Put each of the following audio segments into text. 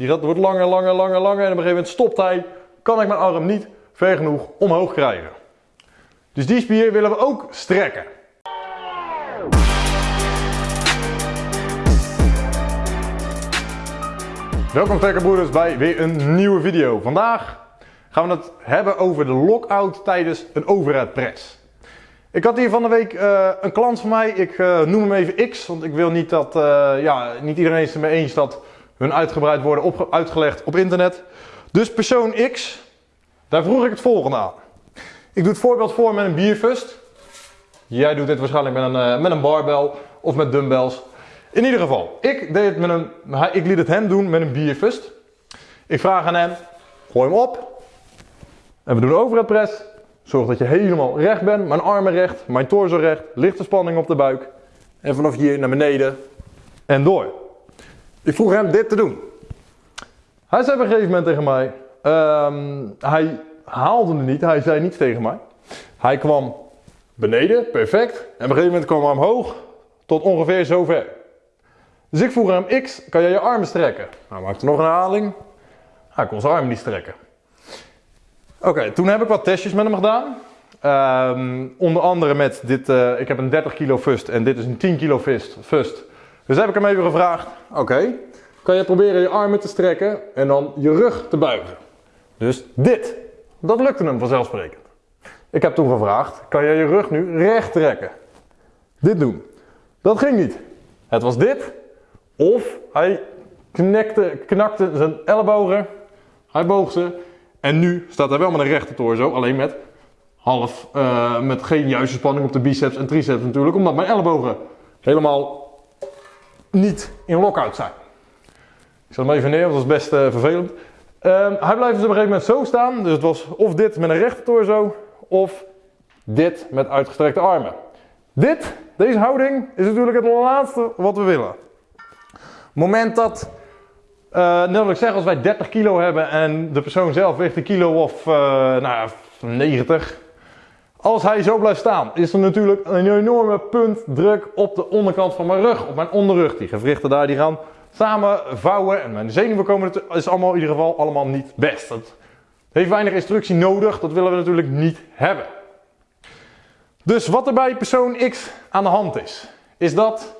die gaat, wordt langer, langer, langer, langer. En op een gegeven moment stopt hij, kan ik mijn arm niet ver genoeg omhoog krijgen. Dus die spier willen we ook strekken. Welkom trekkerbroeders bij weer een nieuwe video. Vandaag gaan we het hebben over de lockout tijdens een overhead press. Ik had hier van de week uh, een klant van mij, ik uh, noem hem even X, want ik wil niet dat, uh, ja, niet iedereen is mee eens dat hun uitgebreid worden uitgelegd op internet. Dus persoon X, daar vroeg ik het volgende aan. Ik doe het voorbeeld voor met een bierfust. Jij doet dit waarschijnlijk met een, met een barbel of met dumbbells. In ieder geval, ik, deed het met een, ik liet het hem doen met een bierfust. Ik vraag aan hem, gooi hem op. En we doen overhead press. Zorg dat je helemaal recht bent, mijn armen recht, mijn torso recht, lichte spanning op de buik. En vanaf hier naar beneden en door. Ik vroeg hem dit te doen. Hij zei op een gegeven moment tegen mij, um, hij haalde het niet, hij zei niets tegen mij. Hij kwam beneden, perfect. En op een gegeven moment kwam hij omhoog tot ongeveer zover. Dus ik vroeg hem, X, kan jij je armen strekken? Hij maakte nog een herhaling. Hij kon zijn armen niet strekken. Oké, toen heb ik wat testjes met hem gedaan. Um, onder andere met dit, uh, ik heb een 30 kilo fust en dit is een 10 kilo fust. fust. Dus heb ik hem even gevraagd, oké, kan je proberen je armen te strekken en dan je rug te buigen. Dus dit, dat lukte hem vanzelfsprekend. Ik heb toen gevraagd, kan je je rug nu recht trekken? Dit doen. Dat ging niet. Het was dit, of hij knekte, knakte zijn ellebogen, hij boog ze en nu staat hij wel met een rechte torso, alleen met half, uh, met geen juiste spanning op de biceps en triceps natuurlijk, omdat mijn ellebogen helemaal niet in lockout zijn. Ik zet hem even neer, want dat is best uh, vervelend. Um, hij blijft dus op een gegeven moment zo staan, dus het was of dit met een rechte torso, of dit met uitgestrekte armen. Dit, deze houding, is natuurlijk het laatste wat we willen. Moment dat uh, net wat ik zeg, als wij 30 kilo hebben en de persoon zelf weegt een kilo of uh, nou, 90. Als hij zo blijft staan, is er natuurlijk een enorme puntdruk op de onderkant van mijn rug, op mijn onderrug. Die gewrichten daar, die gaan samen vouwen en mijn zenuwen komen, het is allemaal in ieder geval allemaal niet best. Het heeft weinig instructie nodig, dat willen we natuurlijk niet hebben. Dus wat er bij persoon X aan de hand is, is dat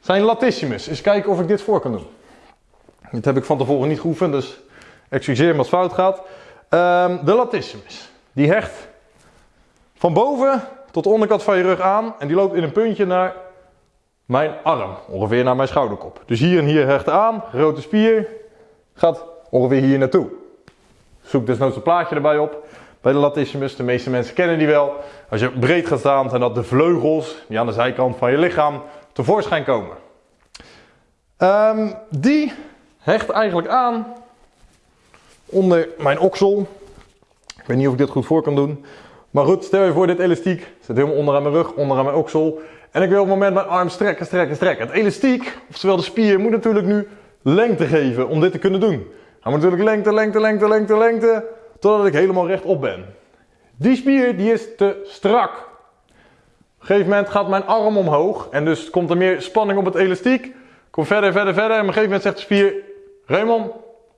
zijn latissimus. Eens kijken of ik dit voor kan doen. Dit heb ik van tevoren niet geoefend, dus excuseer me als fout gaat. Um, de latissimus. Die hecht van boven tot de onderkant van je rug aan en die loopt in een puntje naar mijn arm, ongeveer naar mijn schouderkop. Dus hier en hier hecht aan, grote spier, gaat ongeveer hier naartoe. Zoek desnoods een plaatje erbij op bij de latissimus. De meeste mensen kennen die wel. Als je breed gaat staan, zijn dat de vleugels die aan de zijkant van je lichaam tevoorschijn komen. Um, die hecht eigenlijk aan onder mijn oksel. Ik weet niet of ik dit goed voor kan doen. Maar goed, stel je voor dit elastiek zit helemaal onder aan mijn rug, onder aan mijn oksel. En ik wil op het moment mijn arm strekken, strekken, strekken. Het elastiek, oftewel de spier, moet natuurlijk nu lengte geven om dit te kunnen doen. Hij moet natuurlijk lengte, lengte, lengte, lengte, lengte, totdat ik helemaal rechtop ben. Die spier die is te strak. Op een gegeven moment gaat mijn arm omhoog en dus komt er meer spanning op het elastiek. Kom verder, verder, verder en op een gegeven moment zegt de spier, Raymond,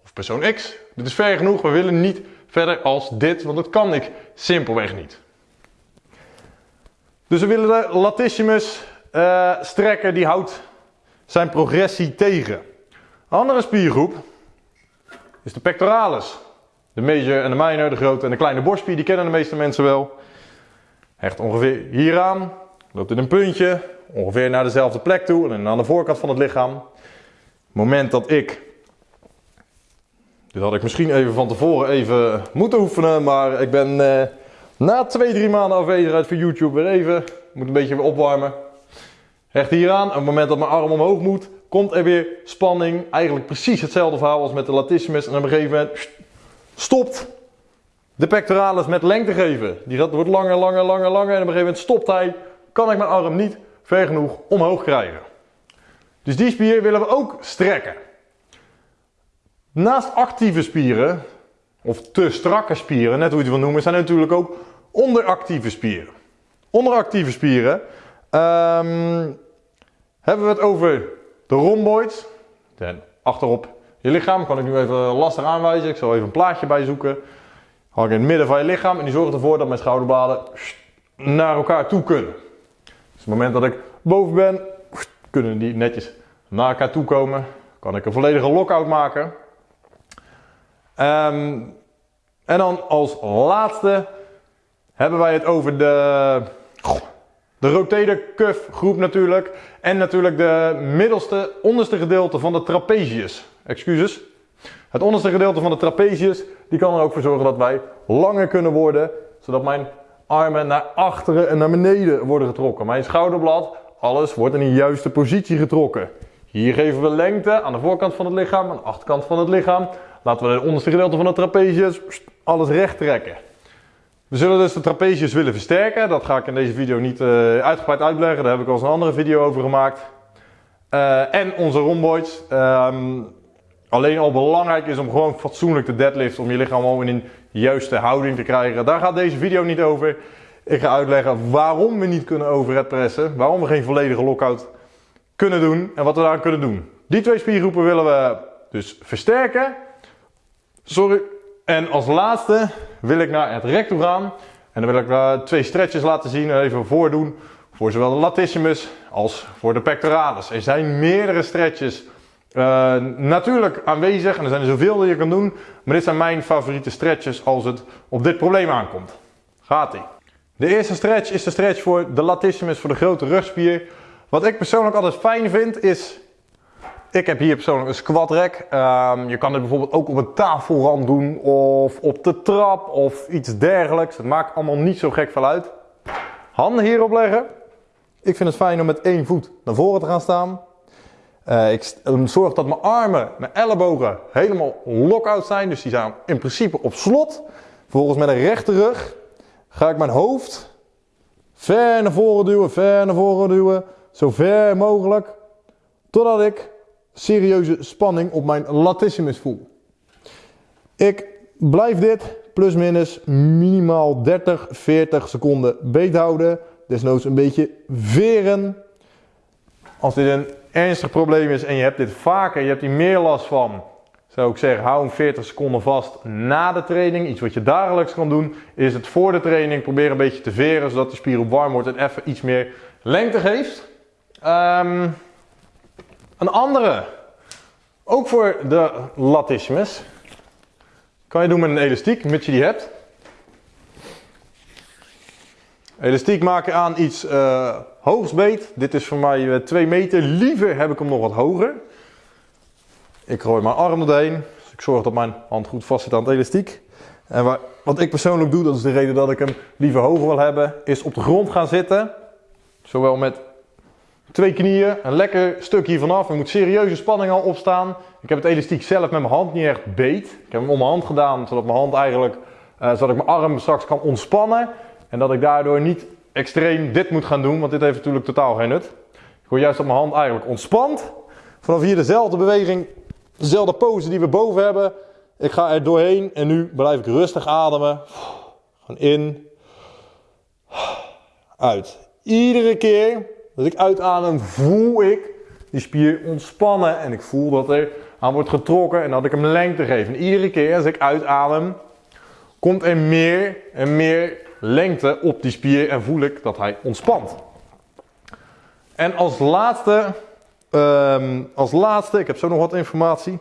of persoon X, dit is ver genoeg, we willen niet verder als dit, want dat kan ik simpelweg niet. Dus we willen de latissimus uh, strekken, die houdt zijn progressie tegen. Andere spiergroep is de pectoralis. De major en de minor, de grote en de kleine borstspier, die kennen de meeste mensen wel. Hecht ongeveer hieraan, loopt in een puntje, ongeveer naar dezelfde plek toe en aan de voorkant van het lichaam. Moment dat ik dit had ik misschien even van tevoren even moeten oefenen, maar ik ben eh, na twee, drie maanden afwezigheid voor YouTube weer even, moet een beetje weer opwarmen. Hecht hier aan, op het moment dat mijn arm omhoog moet, komt er weer spanning. Eigenlijk precies hetzelfde verhaal als met de latissimus en op een gegeven moment stopt de pectoralis met lengte geven. Die gaat, wordt langer, langer, langer, langer en op een gegeven moment stopt hij, kan ik mijn arm niet ver genoeg omhoog krijgen. Dus die spier willen we ook strekken. Naast actieve spieren, of te strakke spieren, net hoe je het wil noemen, zijn er natuurlijk ook onderactieve spieren. Onderactieve spieren um, hebben we het over de rhomboids, de achterop je lichaam. Kan ik nu even lastig aanwijzen. Ik zal even een plaatje bij zoeken. Hang in het midden van je lichaam en die zorgt ervoor dat mijn schouderbladen naar elkaar toe kunnen. Dus het moment dat ik boven ben, kunnen die netjes naar elkaar toe komen. Kan ik een volledige lockout maken. Ehm, en dan als laatste hebben wij het over de, de rotator cuff groep natuurlijk. En natuurlijk de middelste, onderste gedeelte van de trapezius. Excuses. Het onderste gedeelte van de trapezius, die kan er ook voor zorgen dat wij langer kunnen worden. Zodat mijn armen naar achteren en naar beneden worden getrokken. Mijn schouderblad, alles wordt in de juiste positie getrokken. Hier geven we lengte aan de voorkant van het lichaam, aan de achterkant van het lichaam. Laten we het onderste gedeelte van de trapezius alles recht trekken. We zullen dus de trapezius willen versterken. Dat ga ik in deze video niet uh, uitgebreid uitleggen. Daar heb ik al eens een andere video over gemaakt. Uh, en onze rhomboids. Um, alleen al belangrijk is om gewoon fatsoenlijk te deadliften. Om je lichaam gewoon in een juiste houding te krijgen. Daar gaat deze video niet over. Ik ga uitleggen waarom we niet kunnen overhead pressen. Waarom we geen volledige lockout kunnen doen. En wat we daar kunnen doen. Die twee spiergroepen willen we dus versterken. Sorry. En als laatste wil ik naar het rek toe gaan. En dan wil ik uh, twee stretches laten zien. Even voordoen. Voor zowel de latissimus als voor de pectoralis. Er zijn meerdere stretches uh, natuurlijk aanwezig. En er zijn er zoveel die je kan doen. Maar dit zijn mijn favoriete stretches als het op dit probleem aankomt. Gaat ie. De eerste stretch is de stretch voor de latissimus, voor de grote rugspier. Wat ik persoonlijk altijd fijn vind is ik heb hier persoonlijk een squat rack. Um, je kan het bijvoorbeeld ook op een tafelrand doen of op de trap of iets dergelijks. Het maakt allemaal niet zo gek veel uit. Handen hierop leggen. Ik vind het fijn om met één voet naar voren te gaan staan. Uh, ik zorg dat mijn armen, mijn ellebogen helemaal lock-out zijn. Dus die zijn in principe op slot. Vervolgens met een rechte rug ga ik mijn hoofd ver naar voren duwen, ver naar voren duwen. Zo ver mogelijk. Totdat ik serieuze spanning op mijn latissimus voel. Ik blijf dit plus minus minimaal 30, 40 seconden beet houden. Desnoods een beetje veren. Als dit een ernstig probleem is en je hebt dit vaker, je hebt hier meer last van, zou ik zeggen, hou hem 40 seconden vast na de training. Iets wat je dagelijks kan doen, is het voor de training. Probeer een beetje te veren, zodat de spier op warm wordt en even iets meer lengte geeft. Um, een andere, ook voor de latissimus, kan je doen met een elastiek, mits je die hebt. Elastiek maak je aan iets uh, hoogs beet. Dit is voor mij 2 meter. Liever heb ik hem nog wat hoger. Ik gooi mijn arm erheen. Dus ik zorg dat mijn hand goed vast zit aan het elastiek. En wat ik persoonlijk doe, dat is de reden dat ik hem liever hoger wil hebben, is op de grond gaan zitten. Zowel met Twee knieën, een lekker stuk hier vanaf. Er moet serieuze spanning al opstaan. Ik heb het elastiek zelf met mijn hand niet echt beet. Ik heb hem om mijn hand gedaan, zodat mijn hand eigenlijk, uh, zodat ik mijn arm straks kan ontspannen. En dat ik daardoor niet extreem dit moet gaan doen, want dit heeft natuurlijk totaal geen nut. Ik wil juist dat mijn hand eigenlijk ontspant. Vanaf hier dezelfde beweging, dezelfde pose die we boven hebben. Ik ga er doorheen en nu blijf ik rustig ademen. Gaan in, uit. Iedere keer als ik uitadem, voel ik die spier ontspannen en ik voel dat er aan wordt getrokken en dat ik hem lengte geef. En iedere keer als ik uitadem, komt er meer en meer lengte op die spier en voel ik dat hij ontspant. En als laatste, um, als laatste, ik heb zo nog wat informatie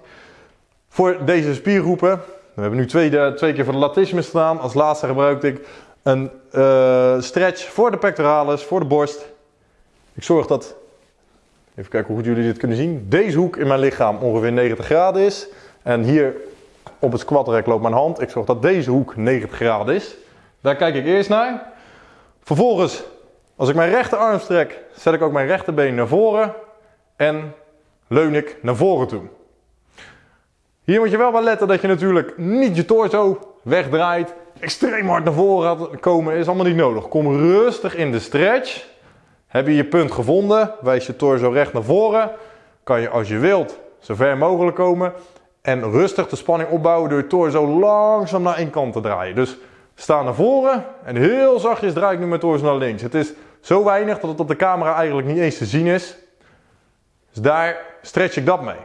voor deze spiergroepen. We hebben nu twee, twee keer voor de latissimus gedaan. Als laatste gebruikte ik een uh, stretch voor de pectoralis, voor de borst. Ik zorg dat, even kijken hoe goed jullie dit kunnen zien, deze hoek in mijn lichaam ongeveer 90 graden is. En hier op het squatrek loopt mijn hand. Ik zorg dat deze hoek 90 graden is. Daar kijk ik eerst naar. Vervolgens, als ik mijn rechterarm strek, zet ik ook mijn rechterbeen naar voren en leun ik naar voren toe. Hier moet je wel wel letten dat je natuurlijk niet je torso wegdraait. Extreem hard naar voren komen is allemaal niet nodig. Kom rustig in de stretch. Heb je je punt gevonden, wijs je torso recht naar voren. Kan je als je wilt zo ver mogelijk komen. En rustig de spanning opbouwen door je torso langzaam naar één kant te draaien. Dus sta naar voren en heel zachtjes draai ik nu mijn torso naar links. Het is zo weinig dat het op de camera eigenlijk niet eens te zien is. Dus daar stretch ik dat mee.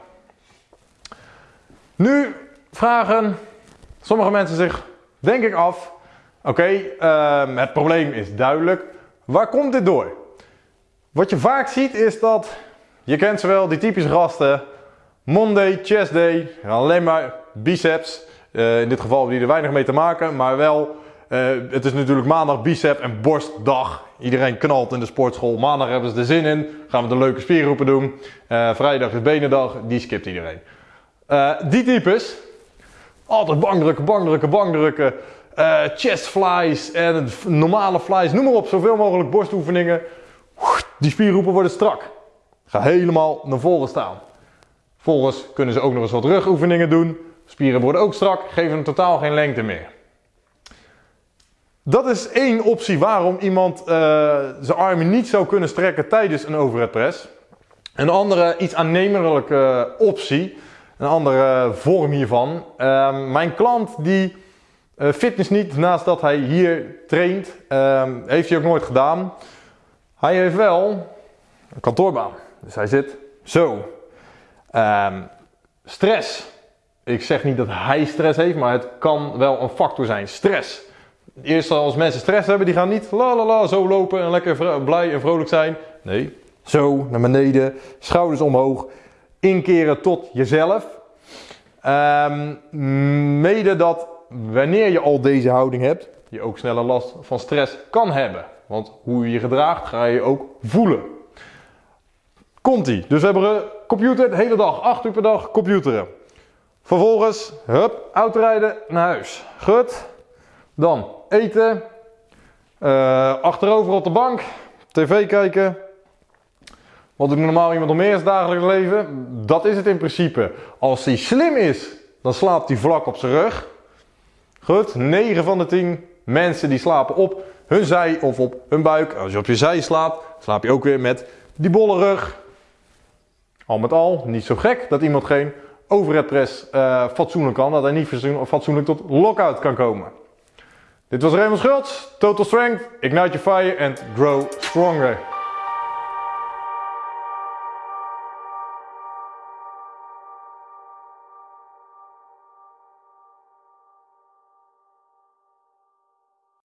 Nu vragen sommige mensen zich, denk ik, af: oké, ehm, het probleem is duidelijk. Waar komt dit door? Wat je vaak ziet is dat, je kent ze wel, die typische gasten. Monday, chest day, alleen maar biceps. Uh, in dit geval hebben die er weinig mee te maken, maar wel, uh, het is natuurlijk maandag bicep en borstdag. Iedereen knalt in de sportschool. Maandag hebben ze er zin in, gaan we de leuke spierroepen doen. Uh, vrijdag is benendag, die skipt iedereen. die types, altijd bankdrukken, bankdrukken, bankdrukken. chest flies en normale flies, noem maar op, zoveel mogelijk borstoefeningen. Die spierroepen worden strak. Ga helemaal naar voren staan. Vervolgens kunnen ze ook nog eens wat rugoefeningen doen. Spieren worden ook strak, geven totaal geen lengte meer. Dat is één optie waarom iemand uh, zijn armen niet zou kunnen strekken tijdens een overhead press. Een andere, iets aannemelijke optie, een andere vorm hiervan. Uh, mijn klant die fitness niet naast dat hij hier traint, ehm, heeft hij ook nooit gedaan. Hij heeft wel een kantoorbaan. Dus hij zit zo. Um, stress. Ik zeg niet dat hij stress heeft, maar het kan wel een factor zijn. Stress. Eerst als mensen stress hebben, die gaan niet la la la zo lopen en lekker blij en vrolijk zijn. Nee, zo naar beneden, schouders omhoog, inkeren tot jezelf. Um, mede dat wanneer je al deze houding hebt, je ook sneller last van stress kan hebben. Want hoe je je gedraagt, ga je ook voelen. Komt-ie. Dus we hebben computer de hele dag, 8 uur per dag computeren. Vervolgens, hup, autorijden naar huis. Goed. Dan eten. Uh, achterover op de bank. TV kijken. Wat doet normaal iemand nog meer in dagelijks leven? Dat is het in principe. Als hij slim is, dan slaapt hij vlak op zijn rug. Goed, 9 van de 10 mensen die slapen op hun zij of op hun buik. Als je op je zij slaapt, slaap je ook weer met die bolle rug. Al met al, niet zo gek dat iemand geen overhead press uh, fatsoenlijk kan. Dat hij niet fatsoenlijk tot lockout kan komen. Dit was Raymond Schultz, Total Strength, Ignite Your Fire and Grow Stronger.